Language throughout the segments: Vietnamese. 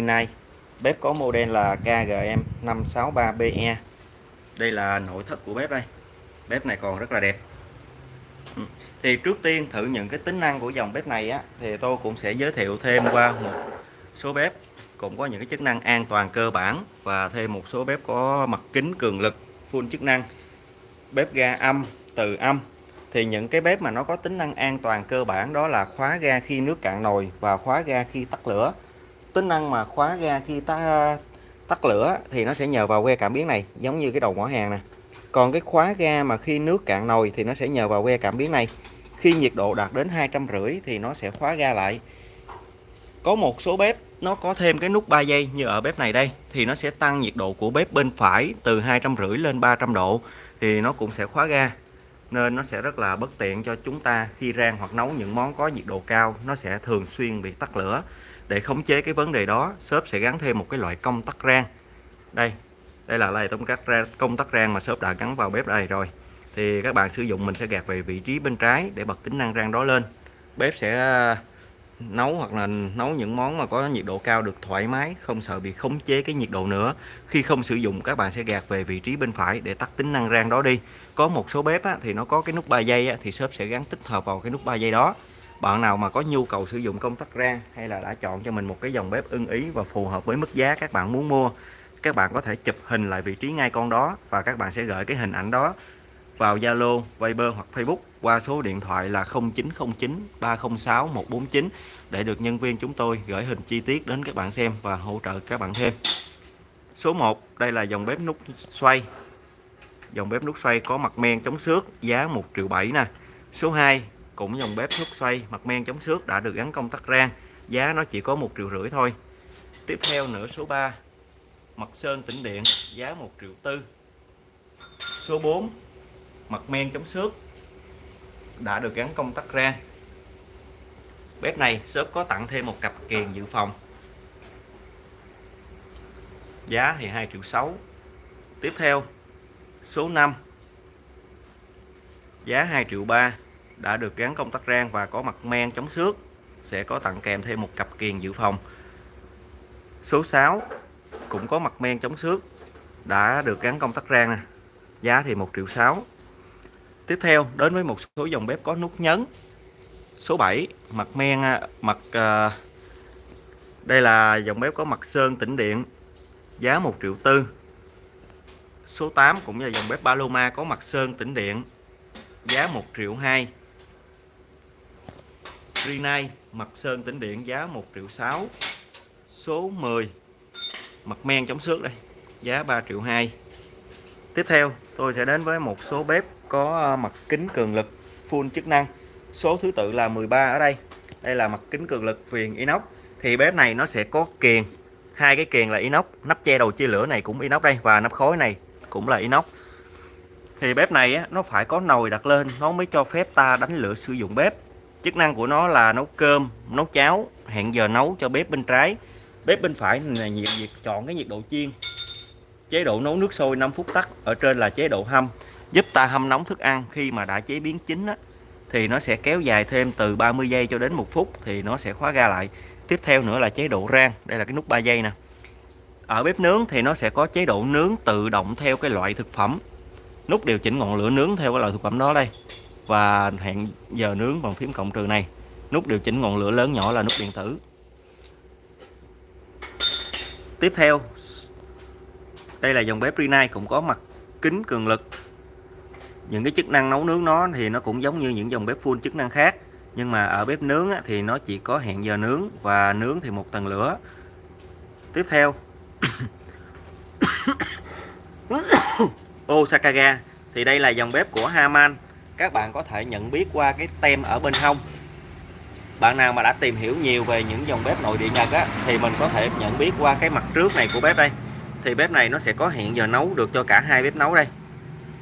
nay bếp có model là KGM 563BE đây là nội thất của bếp đây. Bếp này còn rất là đẹp. Ừ. Thì trước tiên thử những cái tính năng của dòng bếp này á, thì tôi cũng sẽ giới thiệu thêm qua một số bếp, cũng có những cái chức năng an toàn cơ bản và thêm một số bếp có mặt kính cường lực, full chức năng. Bếp ga âm, từ âm. Thì những cái bếp mà nó có tính năng an toàn cơ bản đó là khóa ga khi nước cạn nồi và khóa ga khi tắt lửa tính năng mà khóa ga khi ta, tắt lửa thì nó sẽ nhờ vào que cảm biến này, giống như cái đầu ngõ hàng nè. Còn cái khóa ga mà khi nước cạn nồi thì nó sẽ nhờ vào que cảm biến này. Khi nhiệt độ đạt đến hai trăm rưỡi thì nó sẽ khóa ga lại. Có một số bếp nó có thêm cái nút 3 giây như ở bếp này đây, thì nó sẽ tăng nhiệt độ của bếp bên phải từ hai trăm rưỡi lên 300 độ thì nó cũng sẽ khóa ga. Nên nó sẽ rất là bất tiện cho chúng ta khi rang hoặc nấu những món có nhiệt độ cao, nó sẽ thường xuyên bị tắt lửa để khống chế cái vấn đề đó shop sẽ gắn thêm một cái loại công tắc rang. Đây đây là loại công tắc rang công tắc rang mà shop đã gắn vào bếp đây rồi. Thì các bạn sử dụng mình sẽ gạt về vị trí bên trái để bật tính năng rang đó lên. Bếp sẽ à, nấu hoặc là nấu những món mà có nhiệt độ cao được thoải mái không sợ bị khống chế cái nhiệt độ nữa. Khi không sử dụng các bạn sẽ gạt về vị trí bên phải để tắt tính năng rang đó đi. Có một số bếp á, thì nó có cái nút 3 giây á, thì shop sẽ gắn tích hợp vào cái nút 3 giây đó bạn nào mà có nhu cầu sử dụng công tắc rang hay là đã chọn cho mình một cái dòng bếp ưng ý và phù hợp với mức giá các bạn muốn mua các bạn có thể chụp hình lại vị trí ngay con đó và các bạn sẽ gửi cái hình ảnh đó vào Zalo, Viber hoặc Facebook qua số điện thoại là 0909 306 149 để được nhân viên chúng tôi gửi hình chi tiết đến các bạn xem và hỗ trợ các bạn thêm. Số 1, đây là dòng bếp nút xoay. Dòng bếp nút xoay có mặt men chống xước, giá 1 triệu 7 nè. Số 2, cũng dòng bếp thuốc xoay, mặt men chống xước đã được gắn công tắc rang. Giá nó chỉ có một triệu rưỡi thôi. Tiếp theo nữa số 3 mặt sơn tĩnh điện, giá 1 triệu tư. Số 4 mặt men chống xước đã được gắn công tắc rang. Bếp này shop có tặng thêm một cặp kèn dự phòng. Giá thì 2 triệu 6 tiếp theo, số 5 giá 2 triệu 3 đã được gắn công tắc rang và có mặt men chống xước sẽ có tặng kèm thêm một cặp kiềng dự phòng. Số 6 cũng có mặt men chống xước đã được gắn công tắc rang nè. Giá thì 1 triệu 6 tiếp theo đến với một số dòng bếp có nút nhấn. Số 7 mặt men à, mặt uh, đây là dòng bếp có mặt sơn tĩnh điện giá 1 triệu tư. Số 8 cũng là dòng bếp Paloma có mặt sơn tĩnh điện giá 1 triệu 2 Rinnai mặt sơn tĩnh điện giá 1 triệu 6 số 10 mặt men chống xước đây giá 3 triệu 2 tiếp theo tôi sẽ đến với một số bếp có ờ, mặt kính cường lực full chức năng. Số thứ tự là 13 ở đây. Đây là mặt kính cường lực viền inox. Thì bếp này nó sẽ có kiền hai cái kiền là inox. Nắp che đầu chia lửa này cũng inox đây và nắp khối này cũng là inox. Thì bếp này á, nó phải có nồi đặt lên. Nó mới cho phép ta đánh lửa sử dụng bếp chức năng của nó là nấu cơm nấu cháo hẹn giờ nấu cho bếp bên trái. Bếp bên phải là nhiệt việc chọn cái nhiệt độ chiên. Chế độ nấu nước sôi 5 phút tắt ở trên là chế độ hâm. Giúp ta hâm nóng thức ăn khi mà đã chế biến chín á, thì nó sẽ kéo dài thêm từ 30 giây cho đến một phút thì nó sẽ khóa ga lại. Tiếp theo nữa là chế độ rang đây là cái nút 3 giây nè. Ở bếp nướng thì nó sẽ có chế độ nướng tự động theo cái loại thực phẩm. Nút điều chỉnh ngọn lửa nướng theo cái loại thực phẩm đó đây và hẹn giờ nướng bằng phím cộng trừ này. Nút điều chỉnh ngọn lửa lớn nhỏ là nút điện tử. Tiếp theo, đây là dòng bếp Rinnai cũng có mặt kính cường lực. Những cái chức năng nấu nướng nó thì nó cũng giống như những dòng bếp full chức năng khác, nhưng mà ở bếp nướng thì nó chỉ có hẹn giờ nướng và nướng thì một tầng lửa. Tiếp theo Osakaga thì đây là dòng bếp của Haman các bạn có thể nhận biết qua cái tem ở bên hông. Bạn nào mà đã tìm hiểu nhiều về những dòng bếp nội địa Nhật á, thì mình có thể nhận biết qua cái mặt trước này của bếp đây. Thì bếp này nó sẽ có hẹn giờ nấu được cho cả hai bếp nấu đây.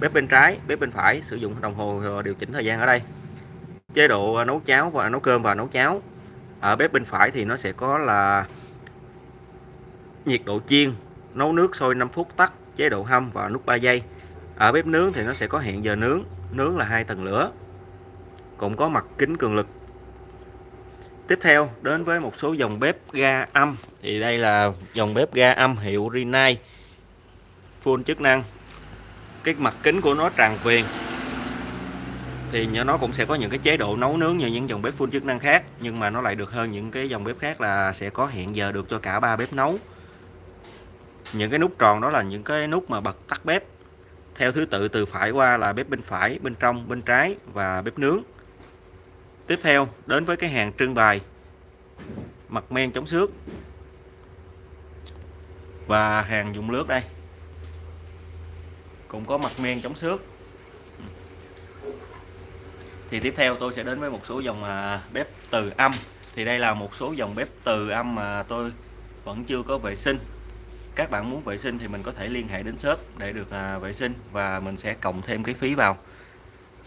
Bếp bên trái bếp bên phải sử dụng đồng hồ điều chỉnh thời gian ở đây. Chế độ nấu cháo và nấu cơm và nấu cháo. Ở bếp bên phải thì nó sẽ có là nhiệt độ chiên nấu nước sôi 5 phút tắt chế độ hâm và nút 3 giây. Ở bếp nướng thì nó sẽ có hẹn giờ nướng nướng là hai tầng lửa, cũng có mặt kính cường lực. Tiếp theo, đến với một số dòng bếp ga âm. Thì đây là dòng bếp ga âm hiệu Rinnai. Full chức năng. Cái mặt kính của nó tràn viền. Thì nó cũng sẽ có những cái chế độ nấu nướng như những dòng bếp full chức năng khác, nhưng mà nó lại được hơn những cái dòng bếp khác là sẽ có hẹn giờ được cho cả ba bếp nấu. Những cái nút tròn đó là những cái nút mà bật tắt bếp theo thứ tự, từ phải qua là bếp bên phải, bên trong, bên trái và bếp nướng. Tiếp theo, đến với cái hàng trưng bày, mặt men chống xước và hàng dùng lướt đây. Cũng có mặt men chống xước. Thì tiếp theo tôi sẽ đến với một số dòng à, bếp từ âm. Thì đây là một số dòng bếp từ âm mà tôi vẫn chưa có vệ sinh các bạn muốn vệ sinh thì mình có thể liên hệ đến shop để được à, vệ sinh và mình sẽ cộng thêm cái phí vào.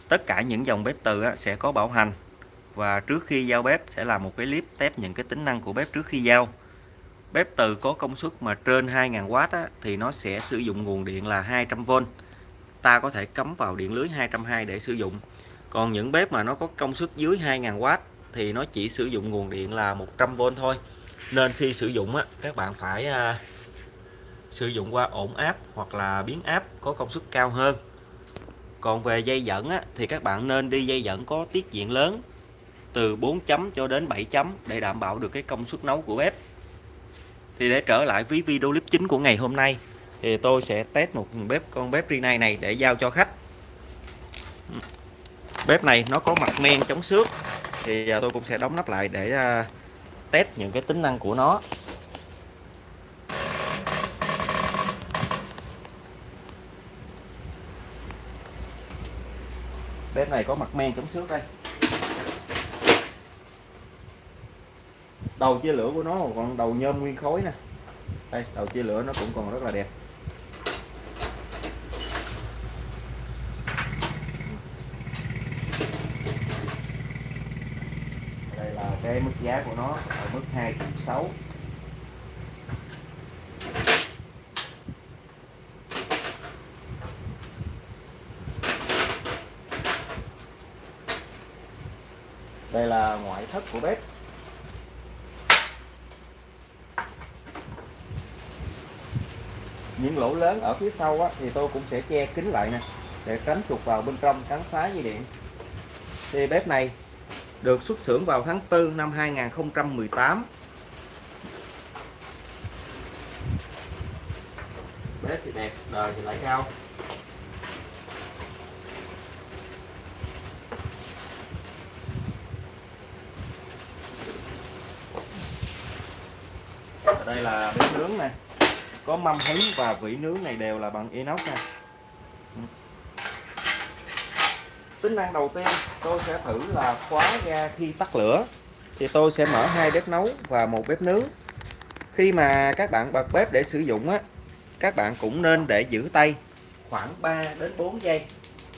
Tất cả những dòng bếp từ sẽ có bảo hành và trước khi giao bếp sẽ làm một cái clip test những cái tính năng của bếp trước khi giao. Bếp từ có công suất mà trên 2.000W á, thì nó sẽ sử dụng nguồn điện là 200V ta có thể cắm vào điện lưới 220 để sử dụng. Còn những bếp mà nó có công suất dưới 2.000W thì nó chỉ sử dụng nguồn điện là 100V thôi. Nên khi sử dụng á, các bạn phải à, sử dụng qua ổn áp hoặc là biến áp có công suất cao hơn. Còn về dây dẫn á, thì các bạn nên đi dây dẫn có tiết diện lớn từ 4 chấm cho đến 7 chấm để đảm bảo được cái công suất nấu của bếp. Thì để trở lại với video clip chính của ngày hôm nay thì tôi sẽ test một bếp con bếp Rinnai này để giao cho khách. Bếp này nó có mặt men chống xước thì à, tôi cũng sẽ đóng nắp lại để à, test những cái tính năng của nó. Bếp này có mặt men chống xước đây. Đầu chia lửa của nó còn đầu nhôm nguyên khối nè. Đây, đầu chia lửa nó cũng còn rất là đẹp. Đây là cái mức giá của nó ở mức 2 triệu 6 đây là ngoại thất của bếp. Những lỗ lớn ở phía sau á, thì tôi cũng sẽ che kín lại nè để tránh chuột vào bên trong cắn phá dây điện. Thì bếp này được xuất xưởng vào tháng 4 năm 2018 bếp thì đẹp đời thì lại cao. Đây là bếp nướng này có mâm hứng và vỉ nướng này đều là bằng inox nè tính năng đầu tiên tôi sẽ thử là khóa ga khi tắt lửa. Thì tôi sẽ mở hai bếp nấu và một bếp nướng. Khi mà các bạn bật bếp để sử dụng á, các bạn cũng nên để giữ tay khoảng 3 đến 4 giây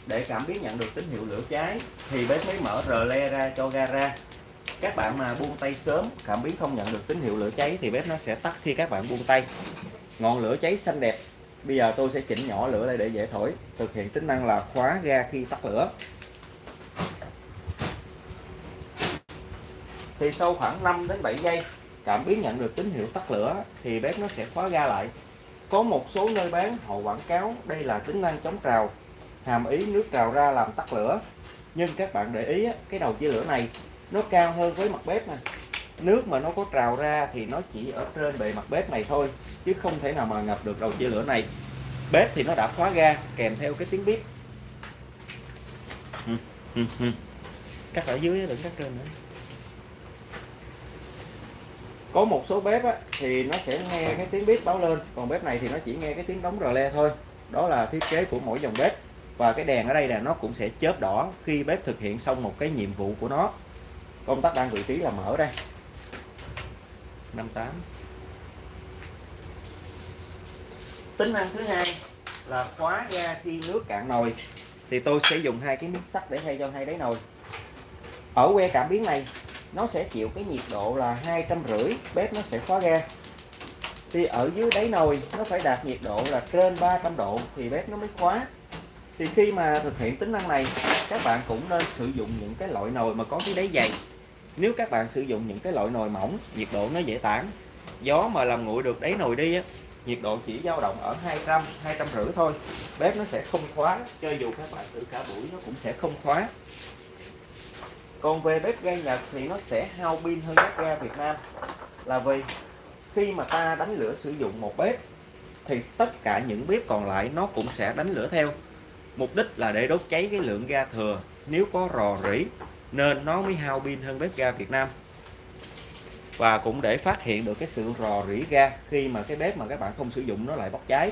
để cảm biến nhận được tín hiệu lửa cháy. Thì bếp mới mở rờ le ra cho ga ra các bạn mà buông tay sớm, cảm biến không nhận được tín hiệu lửa cháy thì bếp nó sẽ tắt khi các bạn buông tay. Ngọn lửa cháy xanh đẹp. Bây giờ tôi sẽ chỉnh nhỏ lửa lại để dễ thổi. Thực hiện tính năng là khóa ga khi tắt lửa. Thì sau khoảng 5 đến 7 giây, cảm biến nhận được tín hiệu tắt lửa thì bếp nó sẽ khóa ga lại. Có một số nơi bán, họ quảng cáo đây là tính năng chống trào, hàm ý nước trào ra làm tắt lửa. Nhưng các bạn để ý cái đầu chia lửa này nó cao hơn với mặt bếp nè nước mà nó có trào ra thì nó chỉ ở trên bề mặt bếp này thôi chứ không thể nào mà ngập được đầu chia lửa này. Bếp thì nó đã khóa ga kèm theo cái tiếng bếp cắt ở dưới đừng cắt trên nữa. Có một số bếp á, thì nó sẽ nghe cái tiếng bếp báo lên còn bếp này thì nó chỉ nghe cái tiếng đóng rờ le thôi. Đó là thiết kế của mỗi dòng bếp và cái đèn ở đây là nó cũng sẽ chớp đỏ khi bếp thực hiện xong một cái nhiệm vụ của nó công tắc đang vị trí là mở đây 58 tính năng thứ hai là khóa ga khi nước cạn nồi. Thì tôi sẽ dùng hai cái miếng sắt để thay cho hai đáy nồi. Ở que cảm biến này nó sẽ chịu cái nhiệt độ là hai trăm rưỡi bếp nó sẽ khóa ga. Thì ở dưới đáy nồi nó phải đạt nhiệt độ là trên 300 độ thì bếp nó mới khóa. Thì khi mà thực hiện tính năng này các bạn cũng nên sử dụng những cái loại nồi mà có cái đáy dày nếu các bạn sử dụng những cái loại nồi mỏng nhiệt độ nó dễ tản, gió mà làm nguội được đáy nồi đi á, nhiệt độ chỉ dao động ở 200 250 thôi. Bếp nó sẽ không khóa, cho dù các bạn thử cả buổi nó cũng sẽ không khóa. Còn về bếp ga Nhật thì nó sẽ hao pin hơn bếp ga Việt Nam. Là vì khi mà ta đánh lửa sử dụng một bếp, thì tất cả những bếp còn lại nó cũng sẽ đánh lửa theo. Mục đích là để đốt cháy cái lượng ga thừa. Nếu có rò rỉ nên nó mới hao pin hơn bếp ga Việt Nam. Và cũng để phát hiện được cái sự rò rỉ ga khi mà cái bếp mà các bạn không sử dụng nó lại bốc cháy.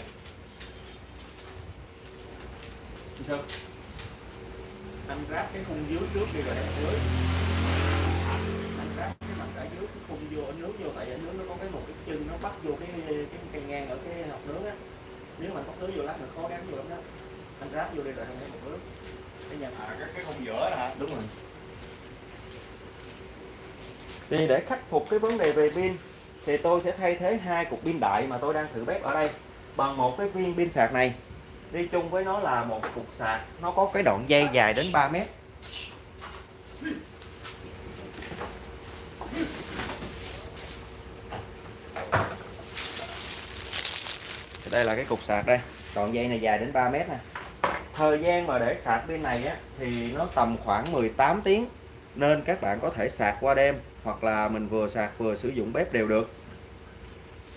Anh ráp cái khung dưới trước đi rồi đèn dưới. Anh ráp cái mặt ở dưới cái khung vô ở nước vô tại ở nước nó có cái một cái chân nó bắt vô cái cái cây ngang ở cái hộp nước á. Nếu mà bắt nước vô lát mình khó gắn vô lắm đó. Anh ráp vô đi rồi anh thấy một nước. Cái nhận à, cái, cái khung giữa hả? Đúng rồi thì để khắc phục cái vấn đề về pin thì tôi sẽ thay thế hai cục pin đại mà tôi đang thử bếp ở đây bằng một cái viên pin sạc này. Đi chung với nó là một cục sạc nó có cái đoạn dây dài đến 3 mét. Đây là cái cục sạc đây đoạn dây này dài đến 3 mét nè. Thời gian mà để sạc pin này á, thì nó tầm khoảng 18 tiếng nên các bạn có thể sạc qua đêm hoặc là mình vừa sạc vừa sử dụng bếp đều được.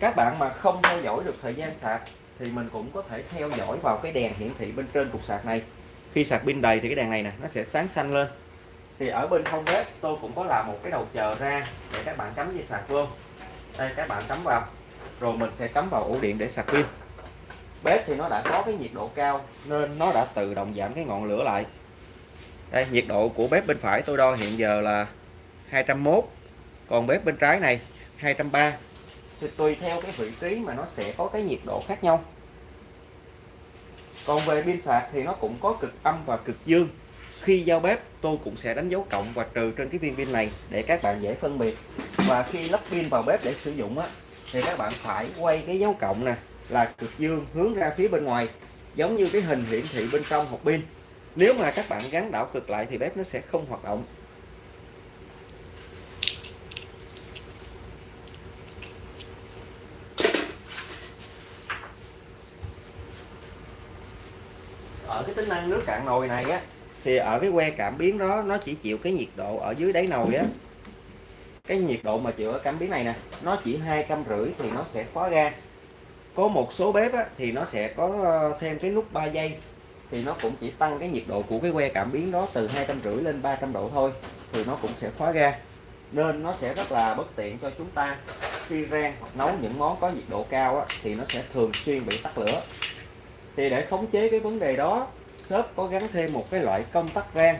Các bạn mà không theo dõi được thời gian sạc thì mình cũng có thể theo dõi vào cái đèn hiển thị bên trên cục sạc này. Khi sạc pin đầy thì cái đèn này nè, nó sẽ sáng xanh lên. Thì ở bên hông bếp, tôi cũng có làm một cái đầu chờ ra để các bạn cắm dây sạc vô. Đây, các bạn cắm vào. Rồi mình sẽ cắm vào ổ điện để sạc pin. Bếp thì nó đã có cái nhiệt độ cao nên nó đã tự động giảm cái ngọn lửa lại. Đây, nhiệt độ của bếp bên phải tôi đo hiện giờ là 201 còn bếp bên trái này 230 thì tùy theo cái vị trí mà nó sẽ có cái nhiệt độ khác nhau. Còn về pin sạc thì nó cũng có cực âm và cực dương. Khi giao bếp, tôi cũng sẽ đánh dấu cộng và trừ trên cái viên pin này để các bạn dễ phân biệt. Và khi lắp pin vào bếp để sử dụng á, thì các bạn phải quay cái dấu cộng nè, là cực dương hướng ra phía bên ngoài, giống như cái hình hiển thị bên trong hộp pin. Nếu mà các bạn gắn đảo cực lại thì bếp nó sẽ không hoạt động ở cái tính năng nước cạn nồi này á thì ở cái que cảm biến đó nó chỉ chịu cái nhiệt độ ở dưới đáy nồi á. Cái nhiệt độ mà chịu ở cảm biến này nè nó chỉ hai trăm rưỡi thì nó sẽ khóa ga có một số bếp á, thì nó sẽ có ờ, thêm cái nút 3 giây thì nó cũng chỉ tăng cái nhiệt độ của cái que cảm biến đó từ hai trăm rưỡi lên 300 độ thôi thì nó cũng sẽ khóa ga nên nó sẽ rất là bất tiện cho chúng ta. Khi rang hoặc nấu những món có nhiệt độ cao á, thì nó sẽ thường xuyên bị tắt lửa. Thì để khống chế cái vấn đề đó shop có gắn thêm một cái loại công tắc rang,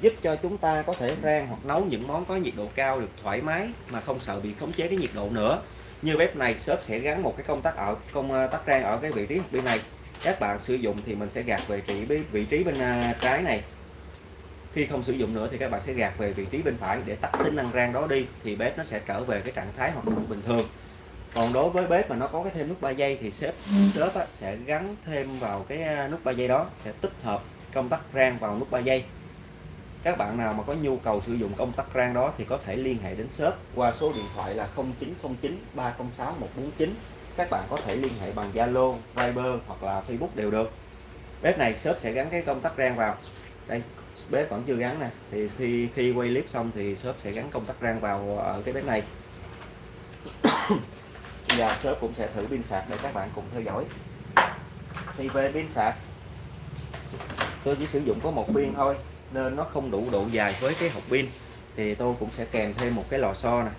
giúp cho chúng ta có thể rang hoặc nấu những món có nhiệt độ cao được thoải mái mà không sợ bị khống chế cái nhiệt độ nữa. Như bếp này, shop sẽ gắn một cái công tắc ở, công ờ, tắc rang ở cái vị trí bên này. Các bạn sử dụng thì mình sẽ gạt về vị trí vị trí bên à, trái này. Khi không sử dụng nữa thì các bạn sẽ gạt về vị trí bên phải để tắt tính năng rang đó đi, thì bếp nó sẽ trở về cái trạng thái hoạt động bình thường còn đối với bếp mà nó có cái thêm nút 3 giây thì shop shop á, sẽ gắn thêm vào cái ờ, nút 3 giây đó sẽ tích hợp công tắc rang vào nút 3 giây các bạn nào mà có nhu cầu sử dụng công tắc rang đó thì có thể liên hệ đến shop qua số điện thoại là 0909 306 149 các bạn có thể liên hệ bằng Zalo, Viber hoặc là Facebook đều được. Bếp này shop sẽ gắn cái công tắc rang vào. Đây bếp vẫn chưa gắn nè. Thì khi, khi quay clip xong thì shop sẽ gắn công tắc rang vào ở cái bếp này Dạ, giờ shop cũng sẽ thử pin sạc để các bạn cùng theo dõi. Thì về pin sạc tôi chỉ sử dụng có một viên thôi nên nó không đủ độ dài với cái hộp pin. Thì tôi cũng sẽ kèm thêm một cái lò xo nè.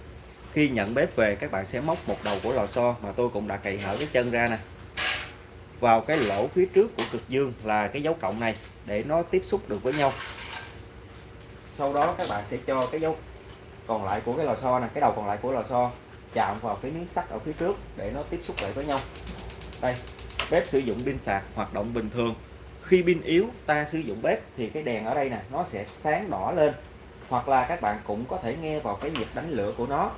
Khi nhận bếp về các bạn sẽ móc một đầu của lò xo mà tôi cũng đã cày hở cái chân ra nè. Vào cái lỗ phía trước của cực dương là cái dấu cộng này để nó tiếp xúc được với nhau. Sau đó các bạn sẽ cho cái dấu còn lại của cái lò xo nè, cái đầu còn lại của lò xo chạm vào cái miếng sắt ở phía trước để nó tiếp xúc lại với nhau. Đây, bếp sử dụng pin sạc, hoạt động bình thường. Khi pin yếu, ta sử dụng bếp, thì cái đèn ở đây nè, nó sẽ sáng đỏ lên. Hoặc là các bạn cũng có thể nghe vào cái nhịp đánh lửa của nó.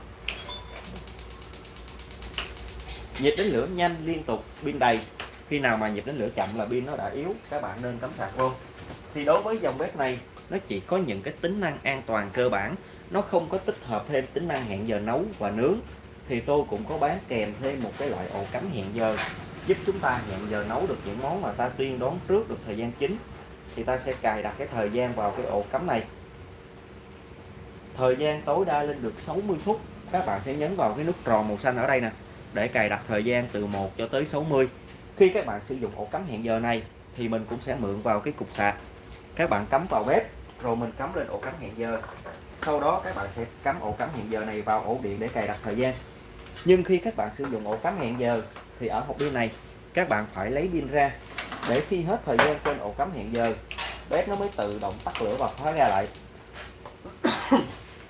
Nhịp đánh lửa nhanh, liên tục, pin đầy. Khi nào mà nhịp đánh lửa chậm là pin nó đã yếu, các bạn nên cắm sạc vô. Thì đối với dòng bếp này, nó chỉ có những cái tính năng an toàn cơ bản. Nó không có tích hợp thêm tính năng hẹn giờ nấu và nướng thì tôi cũng có bán kèm thêm một cái loại ổ cắm hẹn giờ, giúp chúng ta hẹn giờ nấu được những món mà ta tiên đoán trước được thời gian chính. Thì ta sẽ cài đặt cái thời gian vào cái ổ cắm này. Thời gian tối đa lên được 60 phút. Các bạn sẽ nhấn vào cái nút tròn màu xanh ở đây nè, để cài đặt thời gian từ 1 cho tới 60 khi các bạn sử dụng ổ cắm hẹn giờ này, thì mình cũng sẽ mượn vào cái cục sạc. Các bạn cắm vào bếp, rồi mình cắm lên ổ cắm hẹn giờ. Sau đó, các bạn sẽ cắm ổ cắm hẹn giờ này vào ổ điện để cài đặt thời gian nhưng khi các bạn sử dụng ổ cắm hẹn giờ thì ở hộp pin này các bạn phải lấy pin ra. Để khi hết thời gian trên ổ cắm hẹn giờ bếp nó mới tự động tắt lửa và khóa ra lại.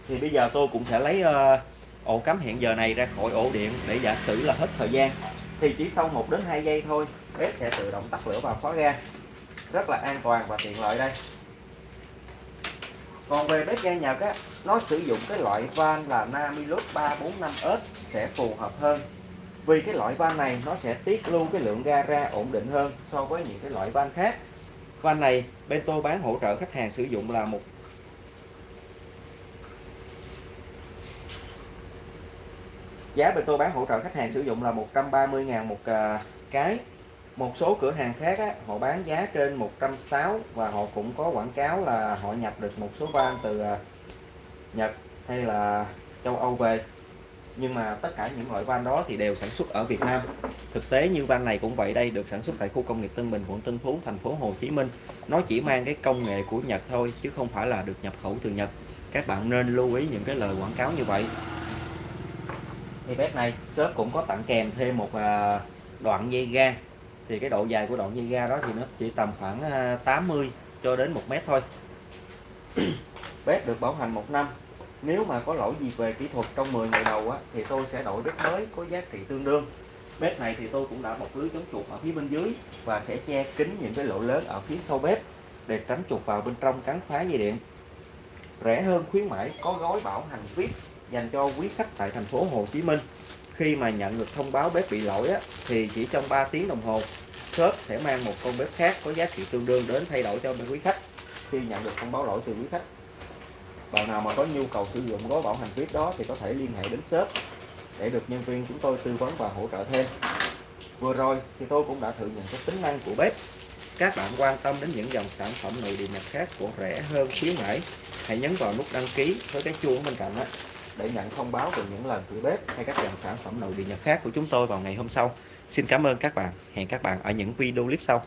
Thì bây giờ tôi cũng sẽ lấy uh, ổ cắm hẹn giờ này ra khỏi ổ điện để giả sử là hết thời gian. Thì chỉ sau 1 đến 2 giây thôi bếp sẽ tự động tắt lửa và khóa ra. Rất là an toàn và tiện lợi đây còn về bếp ga Nhật á, nó sử dụng cái loại van là Namilus 345S sẽ phù hợp hơn. Vì cái loại van này nó sẽ tiết lưu cái lượng ga ra ổn định hơn so với những cái loại van khác. Van này bên tôi bán hỗ trợ khách hàng sử dụng là một giá bên tôi bán hỗ trợ khách hàng sử dụng là 130.000 một à, cái một số cửa hàng khác á, họ bán giá trên 160 và họ cũng có quảng cáo là họ nhập được một số van từ à, Nhật hay là châu Âu về. Nhưng mà tất cả những loại van đó thì đều sản xuất ở Việt Nam. Thực tế như van này cũng vậy đây được sản xuất tại khu công nghiệp Tân Bình quận Tân Phú thành phố Hồ Chí Minh. Nó chỉ mang cái công nghệ của Nhật thôi chứ không phải là được nhập khẩu từ Nhật. Các bạn nên lưu ý những cái lời quảng cáo như vậy. Thì bếp này shop cũng có tặng kèm thêm một à, đoạn dây ga thì cái độ dài của đoạn dây ga đó thì nó chỉ tầm khoảng à, 80 cho đến 1 mét thôi. Bếp được bảo hành một năm. Nếu mà có lỗi gì về kỹ thuật trong 10 ngày đầu á, thì tôi sẽ đổi bếp mới có giá trị tương đương. Bếp này thì tôi cũng đã bọc lưới chống chuột ở phía bên dưới và sẽ che kín những cái lỗ lớn ở phía sau bếp để tránh chuột vào bên trong cắn phá dây điện. Rẻ hơn khuyến mãi có gói bảo hành VIP dành cho quý khách tại thành phố Hồ Chí Minh. Khi mà nhận được thông báo bếp bị lỗi á, thì chỉ trong 3 tiếng đồng hồ shop sẽ mang một con bếp khác có giá trị tương đương đến thay đổi cho quý khách. Khi nhận được thông báo lỗi từ quý khách bạn nào mà có nhu cầu sử dụng gói bảo hành VIP đó thì có thể liên hệ đến shop để được nhân viên chúng tôi tư vấn và hỗ trợ thêm. Vừa rồi thì tôi cũng đã thử nhận cái tính năng của bếp. Các bạn quan tâm đến những dòng sản phẩm nội địa nhập khác của rẻ hơn khuyến mãi hãy nhấn vào nút đăng ký với cái chuông bên cạnh đó. Để nhận thông báo về những lần thử bếp hay các dòng sản phẩm nội địa nhập khác của chúng tôi vào ngày hôm sau xin cảm ơn các bạn. Hẹn các bạn ở những video clip sau.